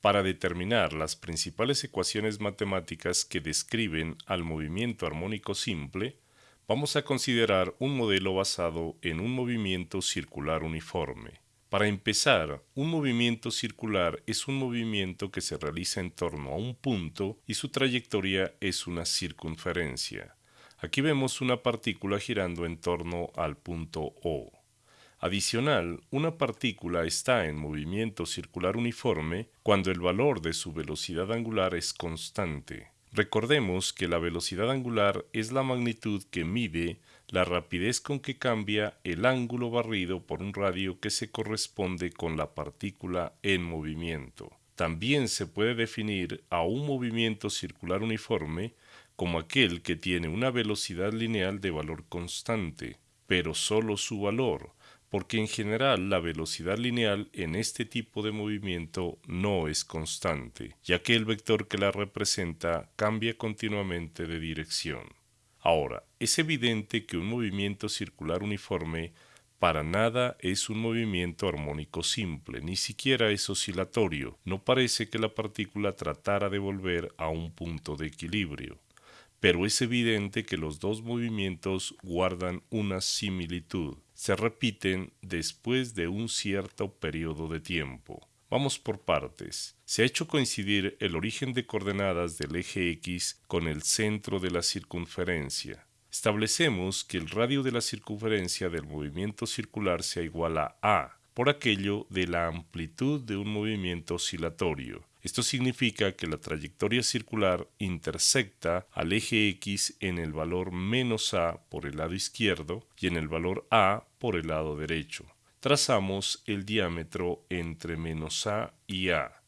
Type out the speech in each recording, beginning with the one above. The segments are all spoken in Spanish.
Para determinar las principales ecuaciones matemáticas que describen al movimiento armónico simple, vamos a considerar un modelo basado en un movimiento circular uniforme. Para empezar, un movimiento circular es un movimiento que se realiza en torno a un punto y su trayectoria es una circunferencia. Aquí vemos una partícula girando en torno al punto O. Adicional, una partícula está en movimiento circular uniforme cuando el valor de su velocidad angular es constante. Recordemos que la velocidad angular es la magnitud que mide la rapidez con que cambia el ángulo barrido por un radio que se corresponde con la partícula en movimiento. También se puede definir a un movimiento circular uniforme como aquel que tiene una velocidad lineal de valor constante, pero solo su valor, porque en general la velocidad lineal en este tipo de movimiento no es constante, ya que el vector que la representa cambia continuamente de dirección. Ahora, es evidente que un movimiento circular uniforme para nada es un movimiento armónico simple, ni siquiera es oscilatorio. No parece que la partícula tratara de volver a un punto de equilibrio. Pero es evidente que los dos movimientos guardan una similitud se repiten después de un cierto periodo de tiempo. Vamos por partes. Se ha hecho coincidir el origen de coordenadas del eje X con el centro de la circunferencia. Establecemos que el radio de la circunferencia del movimiento circular sea igual a A, por aquello de la amplitud de un movimiento oscilatorio. Esto significa que la trayectoria circular intersecta al eje X en el valor menos a por el lado izquierdo y en el valor a por el lado derecho. Trazamos el diámetro entre menos a y a.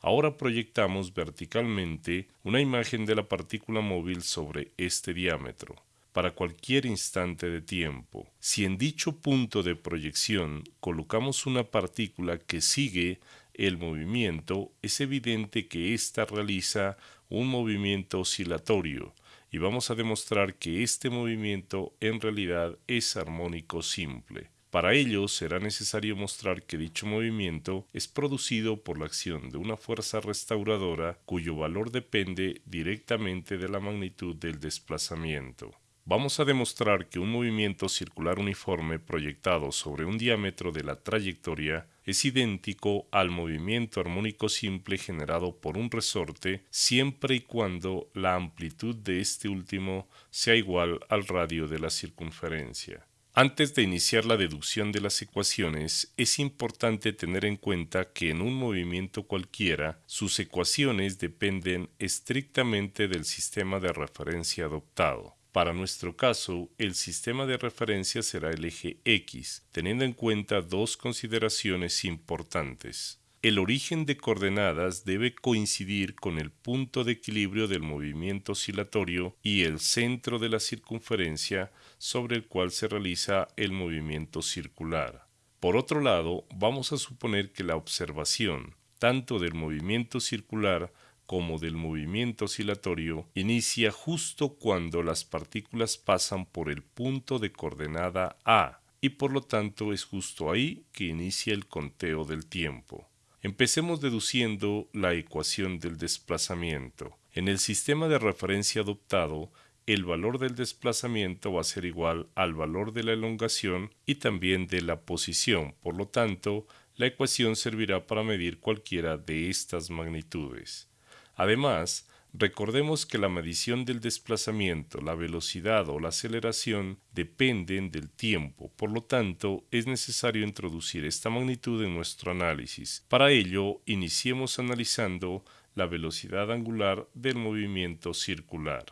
Ahora proyectamos verticalmente una imagen de la partícula móvil sobre este diámetro para cualquier instante de tiempo. Si en dicho punto de proyección colocamos una partícula que sigue el movimiento, es evidente que ésta realiza un movimiento oscilatorio y vamos a demostrar que este movimiento en realidad es armónico simple. Para ello será necesario mostrar que dicho movimiento es producido por la acción de una fuerza restauradora cuyo valor depende directamente de la magnitud del desplazamiento. Vamos a demostrar que un movimiento circular uniforme proyectado sobre un diámetro de la trayectoria es idéntico al movimiento armónico simple generado por un resorte siempre y cuando la amplitud de este último sea igual al radio de la circunferencia. Antes de iniciar la deducción de las ecuaciones, es importante tener en cuenta que en un movimiento cualquiera, sus ecuaciones dependen estrictamente del sistema de referencia adoptado. Para nuestro caso, el sistema de referencia será el eje X, teniendo en cuenta dos consideraciones importantes. El origen de coordenadas debe coincidir con el punto de equilibrio del movimiento oscilatorio y el centro de la circunferencia sobre el cual se realiza el movimiento circular. Por otro lado, vamos a suponer que la observación, tanto del movimiento circular como del movimiento oscilatorio inicia justo cuando las partículas pasan por el punto de coordenada A y por lo tanto es justo ahí que inicia el conteo del tiempo. Empecemos deduciendo la ecuación del desplazamiento. En el sistema de referencia adoptado, el valor del desplazamiento va a ser igual al valor de la elongación y también de la posición. Por lo tanto, la ecuación servirá para medir cualquiera de estas magnitudes. Además, recordemos que la medición del desplazamiento, la velocidad o la aceleración dependen del tiempo, por lo tanto es necesario introducir esta magnitud en nuestro análisis. Para ello, iniciemos analizando la velocidad angular del movimiento circular.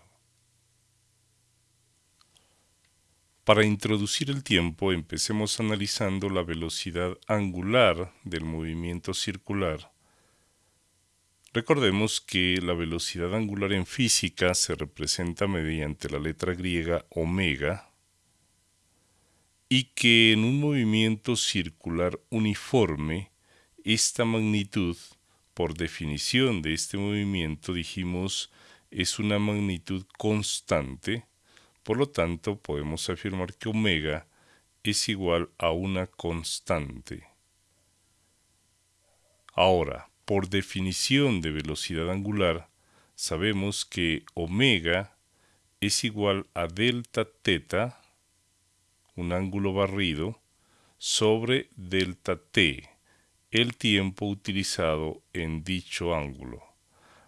Para introducir el tiempo, empecemos analizando la velocidad angular del movimiento circular. Recordemos que la velocidad angular en física se representa mediante la letra griega omega y que en un movimiento circular uniforme, esta magnitud, por definición de este movimiento, dijimos, es una magnitud constante, por lo tanto podemos afirmar que omega es igual a una constante. Ahora, por definición de velocidad angular, sabemos que omega es igual a delta teta, un ángulo barrido, sobre delta t, el tiempo utilizado en dicho ángulo.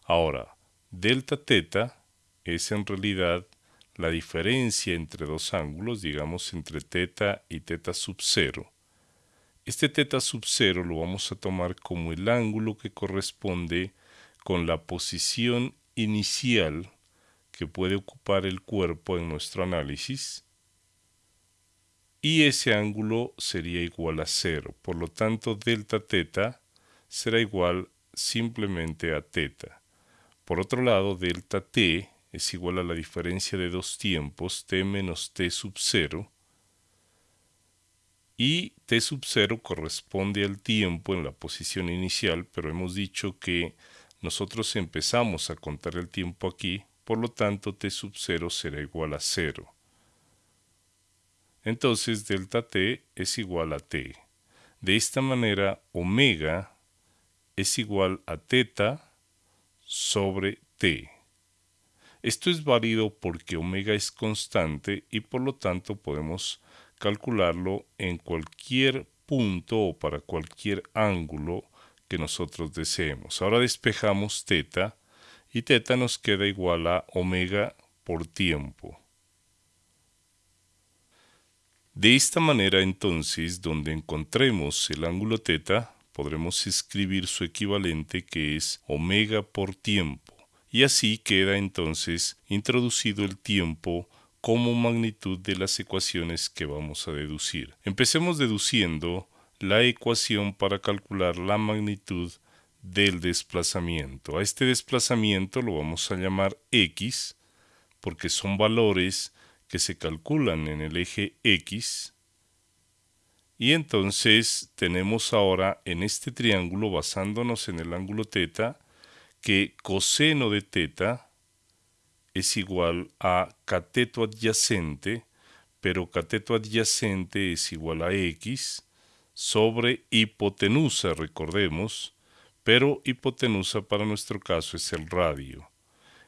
Ahora, delta teta es en realidad la diferencia entre dos ángulos, digamos entre teta y teta sub cero. Este teta sub cero lo vamos a tomar como el ángulo que corresponde con la posición inicial que puede ocupar el cuerpo en nuestro análisis y ese ángulo sería igual a cero. Por lo tanto, delta teta será igual simplemente a teta. Por otro lado, delta t es igual a la diferencia de dos tiempos, t menos t sub 0, y t sub 0 corresponde al tiempo en la posición inicial, pero hemos dicho que nosotros empezamos a contar el tiempo aquí, por lo tanto t sub 0 será igual a 0. Entonces delta t es igual a t. De esta manera, omega es igual a teta sobre t. Esto es válido porque omega es constante y por lo tanto podemos calcularlo en cualquier punto o para cualquier ángulo que nosotros deseemos. Ahora despejamos teta y teta nos queda igual a omega por tiempo. De esta manera entonces, donde encontremos el ángulo teta, podremos escribir su equivalente que es omega por tiempo, y así queda entonces introducido el tiempo como magnitud de las ecuaciones que vamos a deducir. Empecemos deduciendo la ecuación para calcular la magnitud del desplazamiento. A este desplazamiento lo vamos a llamar x, porque son valores que se calculan en el eje X. Y entonces tenemos ahora en este triángulo, basándonos en el ángulo teta, que coseno de teta es igual a cateto adyacente, pero cateto adyacente es igual a x sobre hipotenusa, recordemos, pero hipotenusa para nuestro caso es el radio.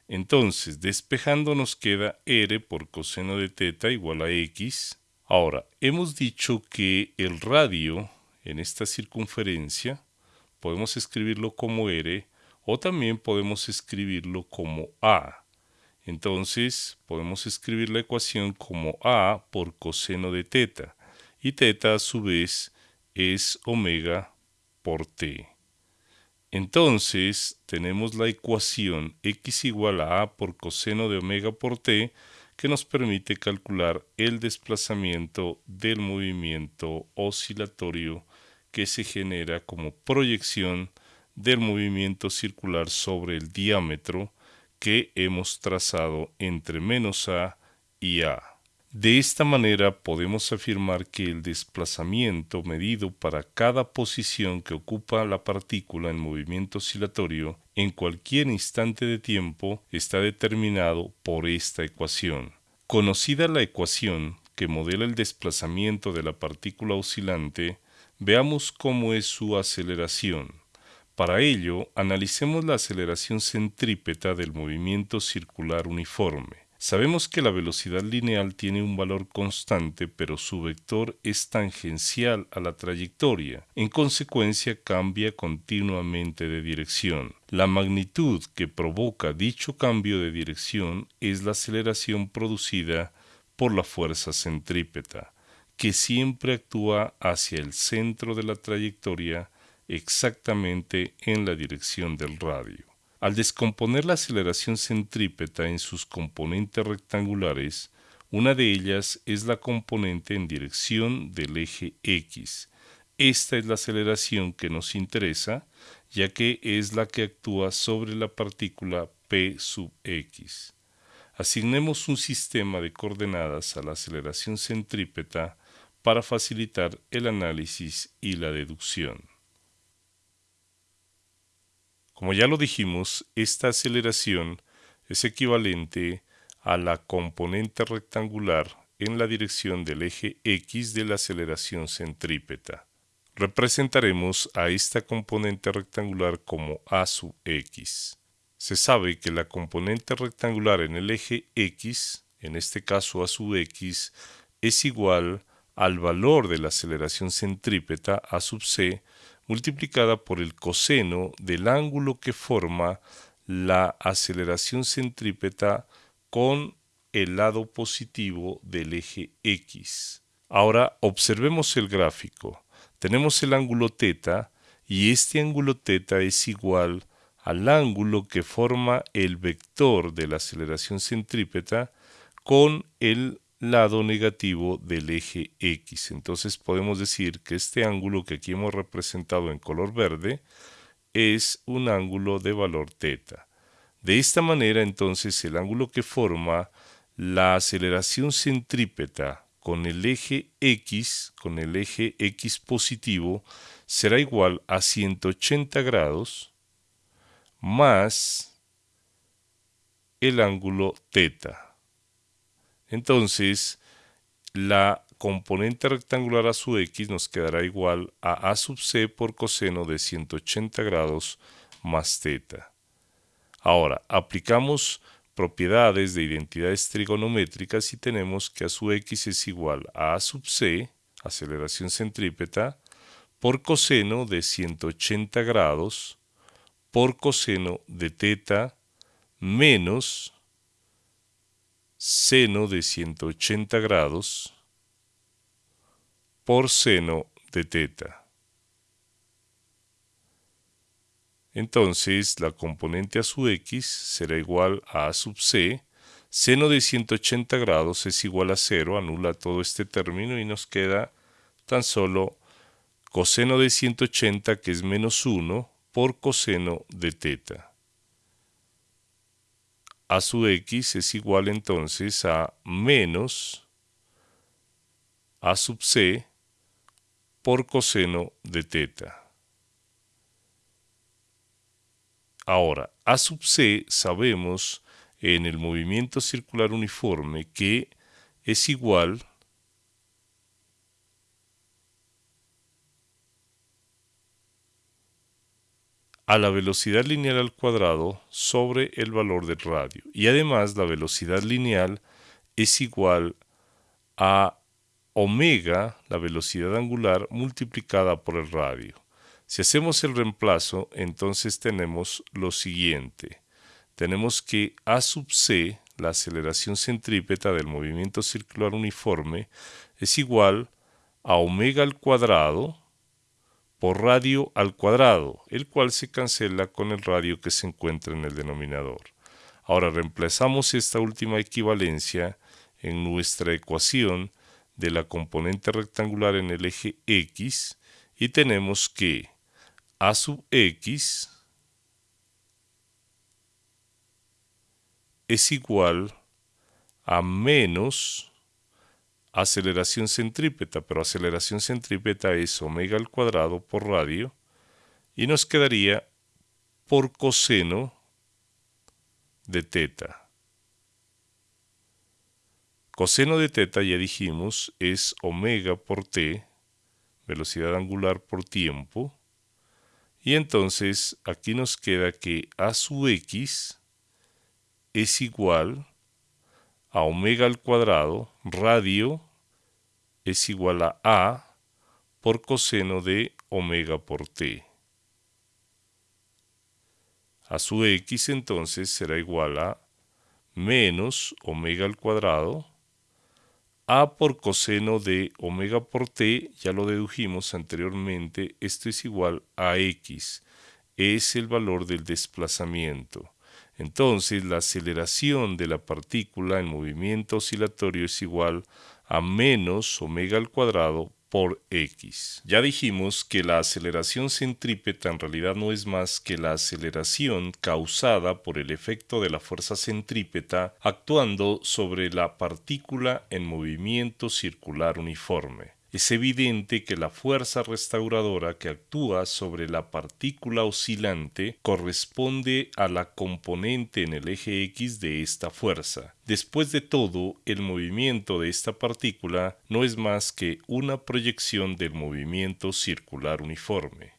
Entonces, despejando nos queda r por coseno de teta igual a x. Ahora, hemos dicho que el radio en esta circunferencia podemos escribirlo como r o también podemos escribirlo como a. Entonces, podemos escribir la ecuación como a por coseno de teta y teta a su vez es omega por t. Entonces tenemos la ecuación x igual a a por coseno de omega por t que nos permite calcular el desplazamiento del movimiento oscilatorio que se genera como proyección del movimiento circular sobre el diámetro que hemos trazado entre menos a y a. De esta manera podemos afirmar que el desplazamiento medido para cada posición que ocupa la partícula en movimiento oscilatorio en cualquier instante de tiempo está determinado por esta ecuación. Conocida la ecuación que modela el desplazamiento de la partícula oscilante, veamos cómo es su aceleración. Para ello, analicemos la aceleración centrípeta del movimiento circular uniforme. Sabemos que la velocidad lineal tiene un valor constante, pero su vector es tangencial a la trayectoria. En consecuencia, cambia continuamente de dirección. La magnitud que provoca dicho cambio de dirección es la aceleración producida por la fuerza centrípeta, que siempre actúa hacia el centro de la trayectoria exactamente en la dirección del radio. Al descomponer la aceleración centrípeta en sus componentes rectangulares, una de ellas es la componente en dirección del eje X. Esta es la aceleración que nos interesa, ya que es la que actúa sobre la partícula P sub X. Asignemos un sistema de coordenadas a la aceleración centrípeta para facilitar el análisis y la deducción. Como ya lo dijimos, esta aceleración es equivalente a la componente rectangular en la dirección del eje X de la aceleración centrípeta. representaremos a esta componente rectangular como a sub x. Se sabe que la componente rectangular en el eje x, en este caso a sub x, es igual al valor de la aceleración centrípeta a sub c multiplicada por el coseno del ángulo que forma la aceleración centrípeta con el lado positivo del eje x. Ahora observemos el gráfico. Tenemos el ángulo θ y este ángulo θ es igual al ángulo que forma el vector de la aceleración centrípeta con el lado negativo del eje X. Entonces podemos decir que este ángulo que aquí hemos representado en color verde es un ángulo de valor θ. De esta manera entonces el ángulo que forma la aceleración centrípeta con el eje X, con el eje X positivo, será igual a 180 grados más el ángulo θ. Entonces, la componente rectangular a su x nos quedará igual a a sub c por coseno de 180 grados más θ. Ahora, aplicamos propiedades de identidades trigonométricas y tenemos que a su x es igual a a sub c, aceleración centrípeta, por coseno de 180 grados por coseno de θ menos seno de 180 grados por seno de teta. Entonces la componente a su x será igual a a sub c. Seno de 180 grados es igual a 0, anula todo este término y nos queda tan solo coseno de 180 que es menos 1 por coseno de teta a su x es igual entonces a menos a sub c por coseno de teta. Ahora, a sub c sabemos en el movimiento circular uniforme que es igual a la velocidad lineal al cuadrado sobre el valor del radio. Y además la velocidad lineal es igual a omega, la velocidad angular, multiplicada por el radio. Si hacemos el reemplazo, entonces tenemos lo siguiente. Tenemos que A sub c, la aceleración centrípeta del movimiento circular uniforme, es igual a omega al cuadrado, por radio al cuadrado, el cual se cancela con el radio que se encuentra en el denominador. Ahora reemplazamos esta última equivalencia en nuestra ecuación de la componente rectangular en el eje x y tenemos que a sub x es igual a menos aceleración centrípeta, pero aceleración centrípeta es omega al cuadrado por radio y nos quedaría por coseno de teta. Coseno de teta, ya dijimos, es omega por t, velocidad angular por tiempo, y entonces aquí nos queda que a su x es igual a omega al cuadrado, radio, es igual a A por coseno de omega por T. A su X entonces será igual a menos omega al cuadrado, A por coseno de omega por T, ya lo dedujimos anteriormente, esto es igual a X, es el valor del desplazamiento. Entonces la aceleración de la partícula en movimiento oscilatorio es igual a menos omega al cuadrado por x. Ya dijimos que la aceleración centrípeta en realidad no es más que la aceleración causada por el efecto de la fuerza centrípeta actuando sobre la partícula en movimiento circular uniforme. Es evidente que la fuerza restauradora que actúa sobre la partícula oscilante corresponde a la componente en el eje X de esta fuerza. Después de todo, el movimiento de esta partícula no es más que una proyección del movimiento circular uniforme.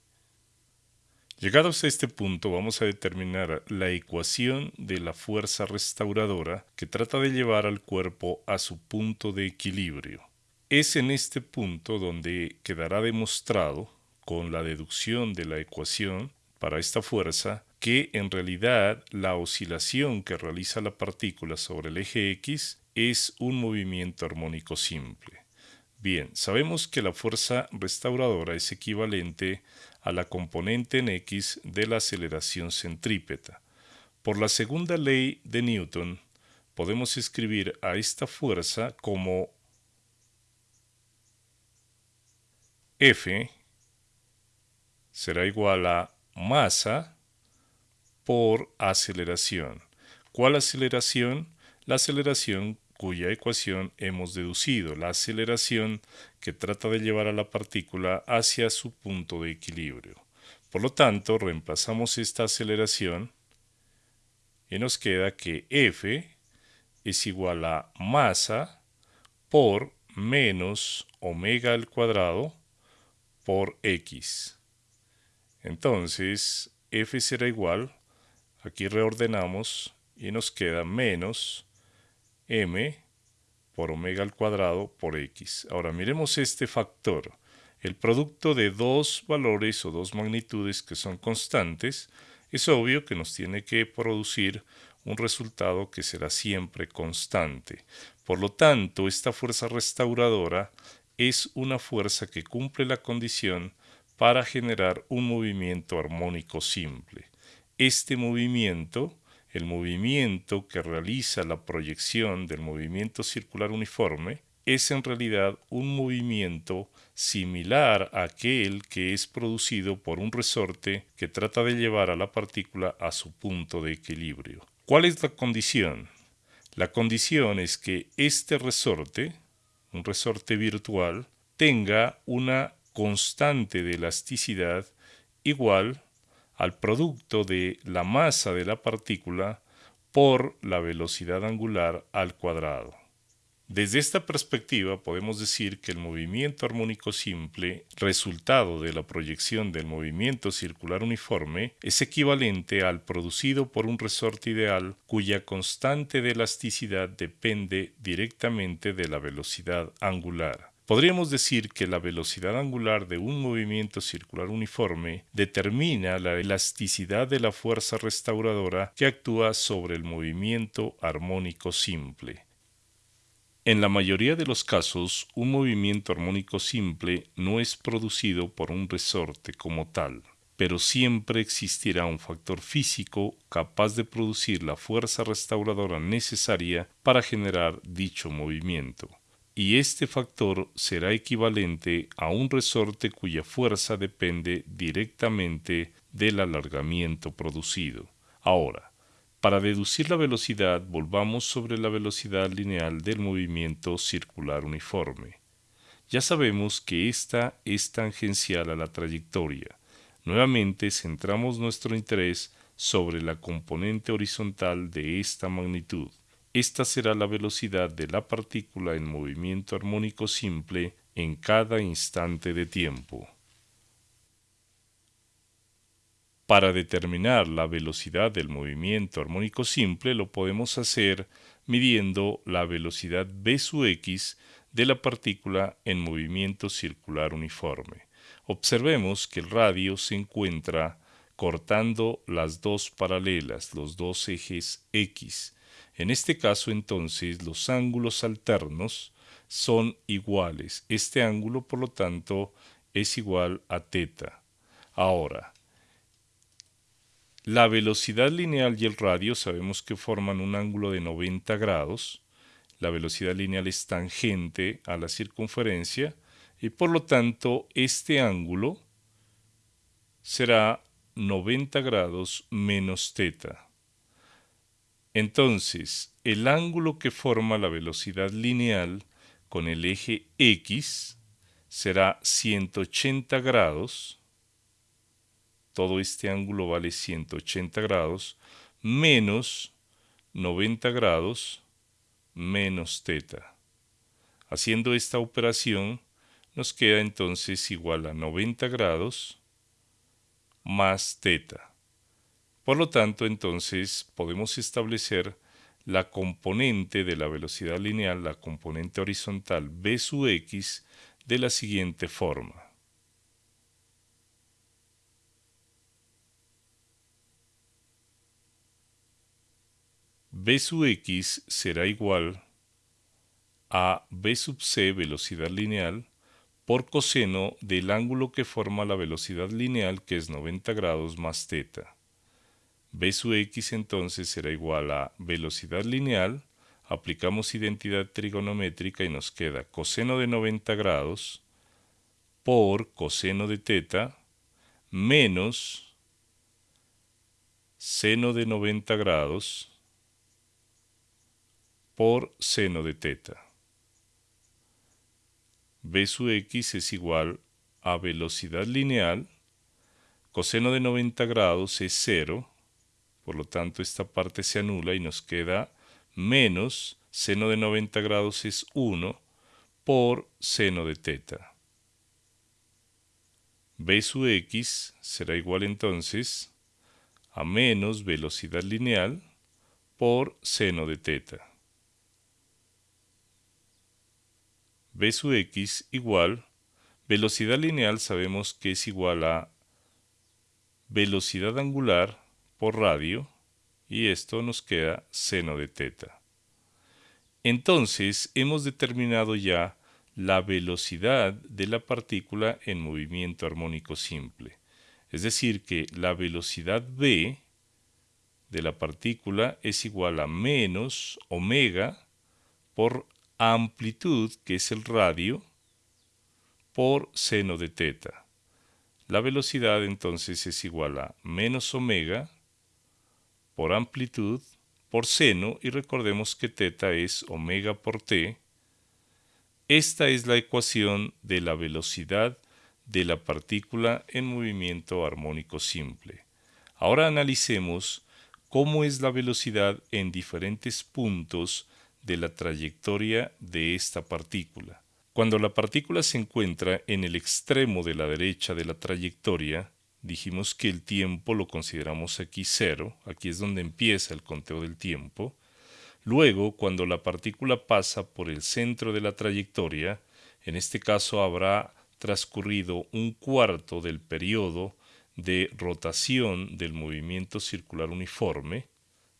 Llegados a este punto vamos a determinar la ecuación de la fuerza restauradora que trata de llevar al cuerpo a su punto de equilibrio. Es en este punto donde quedará demostrado, con la deducción de la ecuación para esta fuerza, que en realidad la oscilación que realiza la partícula sobre el eje X es un movimiento armónico simple. Bien, sabemos que la fuerza restauradora es equivalente a la componente en X de la aceleración centrípeta. Por la segunda ley de Newton, podemos escribir a esta fuerza como F será igual a masa por aceleración. ¿Cuál aceleración? La aceleración cuya ecuación hemos deducido, la aceleración que trata de llevar a la partícula hacia su punto de equilibrio. Por lo tanto, reemplazamos esta aceleración y nos queda que F es igual a masa por menos omega al cuadrado por x. Entonces, f será igual, aquí reordenamos y nos queda menos m por omega al cuadrado por x. Ahora miremos este factor. El producto de dos valores o dos magnitudes que son constantes, es obvio que nos tiene que producir un resultado que será siempre constante. Por lo tanto, esta fuerza restauradora es una fuerza que cumple la condición para generar un movimiento armónico simple. Este movimiento, el movimiento que realiza la proyección del movimiento circular uniforme, es en realidad un movimiento similar a aquel que es producido por un resorte que trata de llevar a la partícula a su punto de equilibrio. ¿Cuál es la condición? La condición es que este resorte, un resorte virtual, tenga una constante de elasticidad igual al producto de la masa de la partícula por la velocidad angular al cuadrado. Desde esta perspectiva podemos decir que el movimiento armónico simple, resultado de la proyección del movimiento circular uniforme, es equivalente al producido por un resorte ideal cuya constante de elasticidad depende directamente de la velocidad angular. Podríamos decir que la velocidad angular de un movimiento circular uniforme determina la elasticidad de la fuerza restauradora que actúa sobre el movimiento armónico simple. En la mayoría de los casos, un movimiento armónico simple no es producido por un resorte como tal, pero siempre existirá un factor físico capaz de producir la fuerza restauradora necesaria para generar dicho movimiento. Y este factor será equivalente a un resorte cuya fuerza depende directamente del alargamiento producido. Ahora, para deducir la velocidad, volvamos sobre la velocidad lineal del movimiento circular uniforme. Ya sabemos que esta es tangencial a la trayectoria. Nuevamente centramos nuestro interés sobre la componente horizontal de esta magnitud. Esta será la velocidad de la partícula en movimiento armónico simple en cada instante de tiempo. Para determinar la velocidad del movimiento armónico simple lo podemos hacer midiendo la velocidad v sub x de la partícula en movimiento circular uniforme. Observemos que el radio se encuentra cortando las dos paralelas, los dos ejes x. En este caso entonces los ángulos alternos son iguales. Este ángulo por lo tanto es igual a teta. Ahora, la velocidad lineal y el radio sabemos que forman un ángulo de 90 grados. La velocidad lineal es tangente a la circunferencia y por lo tanto este ángulo será 90 grados menos teta. Entonces, el ángulo que forma la velocidad lineal con el eje x será 180 grados, todo este ángulo vale 180 grados, menos 90 grados menos teta. Haciendo esta operación, nos queda entonces igual a 90 grados más teta. Por lo tanto, entonces podemos establecer la componente de la velocidad lineal, la componente horizontal b sub x, de la siguiente forma. B sub x será igual a b sub c velocidad lineal por coseno del ángulo que forma la velocidad lineal que es 90 grados más teta. b sub x entonces será igual a velocidad lineal, aplicamos identidad trigonométrica y nos queda coseno de 90 grados por coseno de teta menos seno de 90 grados por seno de teta. B sub x es igual a velocidad lineal, coseno de 90 grados es 0, por lo tanto esta parte se anula y nos queda menos seno de 90 grados es 1 por seno de teta. B sub x será igual entonces a menos velocidad lineal por seno de teta. B sub x igual, velocidad lineal sabemos que es igual a velocidad angular por radio, y esto nos queda seno de teta. Entonces hemos determinado ya la velocidad de la partícula en movimiento armónico simple. Es decir, que la velocidad v de la partícula es igual a menos omega por amplitud, que es el radio, por seno de teta. La velocidad entonces es igual a menos omega por amplitud por seno y recordemos que teta es omega por t. Esta es la ecuación de la velocidad de la partícula en movimiento armónico simple. Ahora analicemos cómo es la velocidad en diferentes puntos de la trayectoria de esta partícula. Cuando la partícula se encuentra en el extremo de la derecha de la trayectoria, dijimos que el tiempo lo consideramos aquí cero, aquí es donde empieza el conteo del tiempo. Luego, cuando la partícula pasa por el centro de la trayectoria, en este caso habrá transcurrido un cuarto del periodo de rotación del movimiento circular uniforme.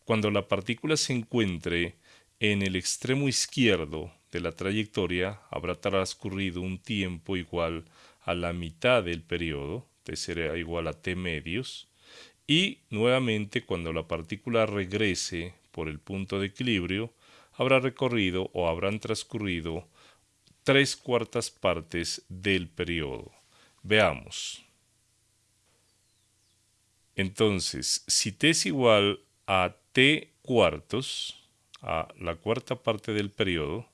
Cuando la partícula se encuentre en el extremo izquierdo de la trayectoria habrá transcurrido un tiempo igual a la mitad del periodo, t será igual a t medios, y nuevamente cuando la partícula regrese por el punto de equilibrio, habrá recorrido o habrán transcurrido tres cuartas partes del periodo. Veamos. Entonces, si t es igual a t cuartos, a la cuarta parte del periodo,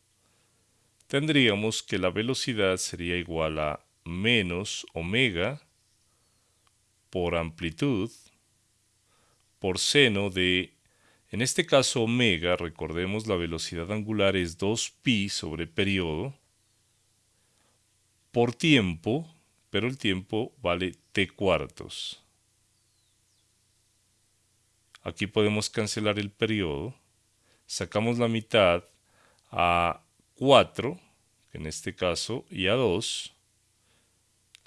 tendríamos que la velocidad sería igual a menos omega por amplitud por seno de, en este caso omega, recordemos la velocidad angular es 2pi sobre periodo, por tiempo, pero el tiempo vale t cuartos. Aquí podemos cancelar el periodo sacamos la mitad a 4, en este caso, y a 2.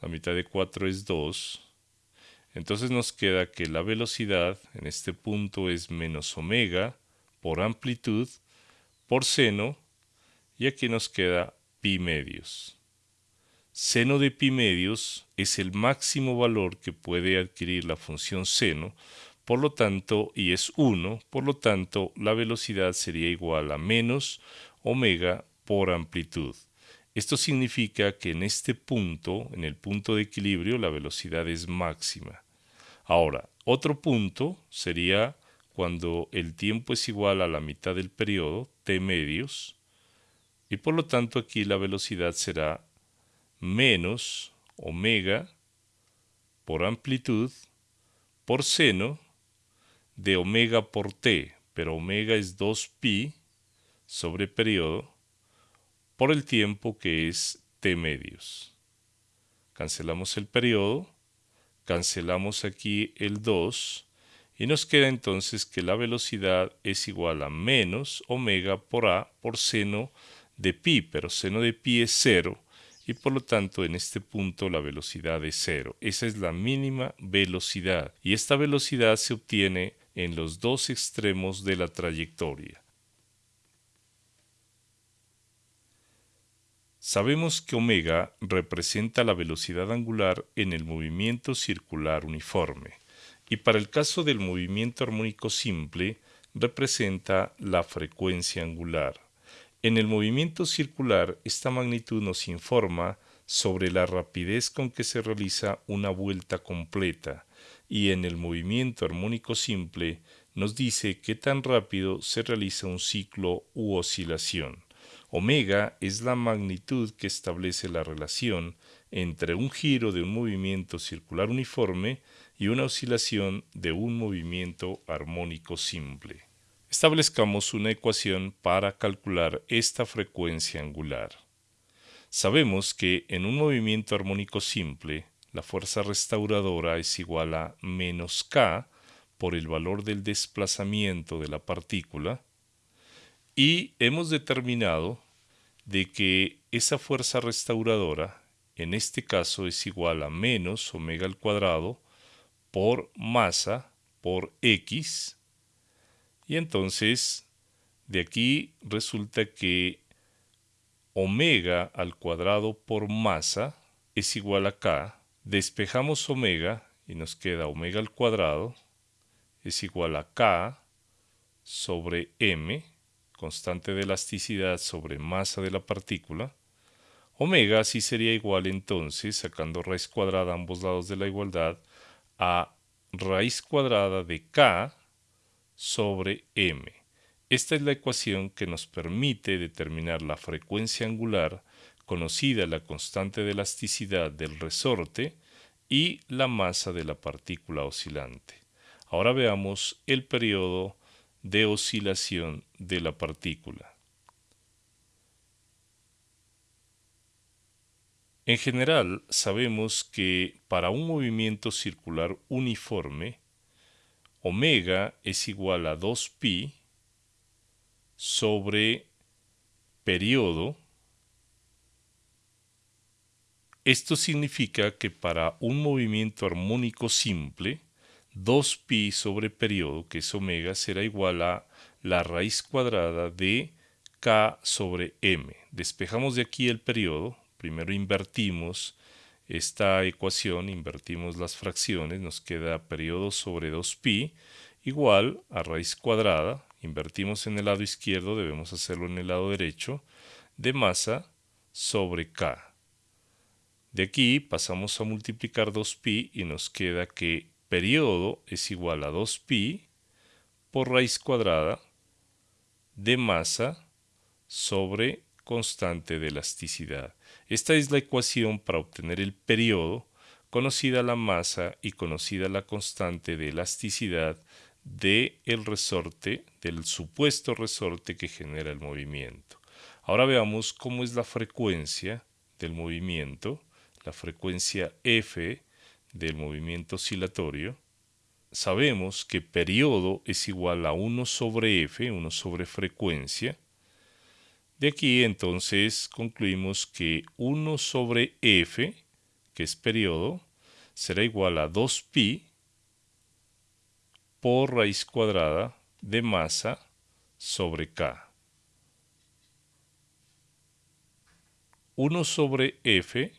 La mitad de 4 es 2. Entonces nos queda que la velocidad en este punto es menos omega por amplitud por seno y aquí nos queda pi medios. Seno de pi medios es el máximo valor que puede adquirir la función seno por lo tanto, y es 1, por lo tanto, la velocidad sería igual a menos omega por amplitud. Esto significa que en este punto, en el punto de equilibrio, la velocidad es máxima. Ahora, otro punto sería cuando el tiempo es igual a la mitad del periodo, t medios, y por lo tanto aquí la velocidad será menos omega por amplitud por seno de omega por t, pero omega es 2pi sobre periodo por el tiempo que es t medios. Cancelamos el periodo, cancelamos aquí el 2 y nos queda entonces que la velocidad es igual a menos omega por a por seno de pi, pero seno de pi es cero y por lo tanto en este punto la velocidad es cero. Esa es la mínima velocidad y esta velocidad se obtiene en los dos extremos de la trayectoria. Sabemos que omega representa la velocidad angular en el movimiento circular uniforme y para el caso del movimiento armónico simple representa la frecuencia angular. En el movimiento circular, esta magnitud nos informa sobre la rapidez con que se realiza una vuelta completa y en el movimiento armónico simple nos dice qué tan rápido se realiza un ciclo u oscilación. Omega es la magnitud que establece la relación entre un giro de un movimiento circular uniforme y una oscilación de un movimiento armónico simple. Establezcamos una ecuación para calcular esta frecuencia angular. Sabemos que en un movimiento armónico simple, la fuerza restauradora es igual a menos k por el valor del desplazamiento de la partícula y hemos determinado de que esa fuerza restauradora en este caso es igual a menos omega al cuadrado por masa por x y entonces de aquí resulta que omega al cuadrado por masa es igual a k despejamos omega y nos queda omega al cuadrado es igual a k sobre m constante de elasticidad sobre masa de la partícula, omega sí sería igual entonces, sacando raíz cuadrada a ambos lados de la igualdad, a raíz cuadrada de k sobre m. Esta es la ecuación que nos permite determinar la frecuencia angular, conocida la constante de elasticidad del resorte, y la masa de la partícula oscilante. Ahora veamos el periodo de oscilación de la partícula. En general, sabemos que para un movimiento circular uniforme, omega es igual a 2pi sobre periodo. Esto significa que para un movimiento armónico simple, 2pi sobre periodo, que es omega, será igual a la raíz cuadrada de k sobre m. Despejamos de aquí el periodo, primero invertimos esta ecuación, invertimos las fracciones, nos queda periodo sobre 2pi igual a raíz cuadrada, invertimos en el lado izquierdo, debemos hacerlo en el lado derecho, de masa sobre k. De aquí pasamos a multiplicar 2pi y nos queda que periodo es igual a 2pi por raíz cuadrada de masa sobre constante de elasticidad. Esta es la ecuación para obtener el periodo, conocida la masa y conocida la constante de elasticidad del el resorte, del supuesto resorte que genera el movimiento. Ahora veamos cómo es la frecuencia del movimiento, la frecuencia f del movimiento oscilatorio, sabemos que periodo es igual a 1 sobre f, 1 sobre frecuencia. De aquí entonces concluimos que 1 sobre f, que es periodo, será igual a 2pi por raíz cuadrada de masa sobre k. 1 sobre f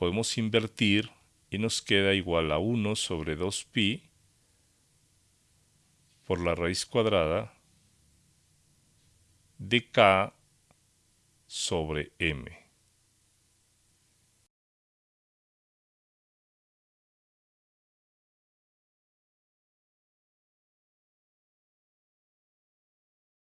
podemos invertir y nos queda igual a 1 sobre 2pi por la raíz cuadrada de k sobre m.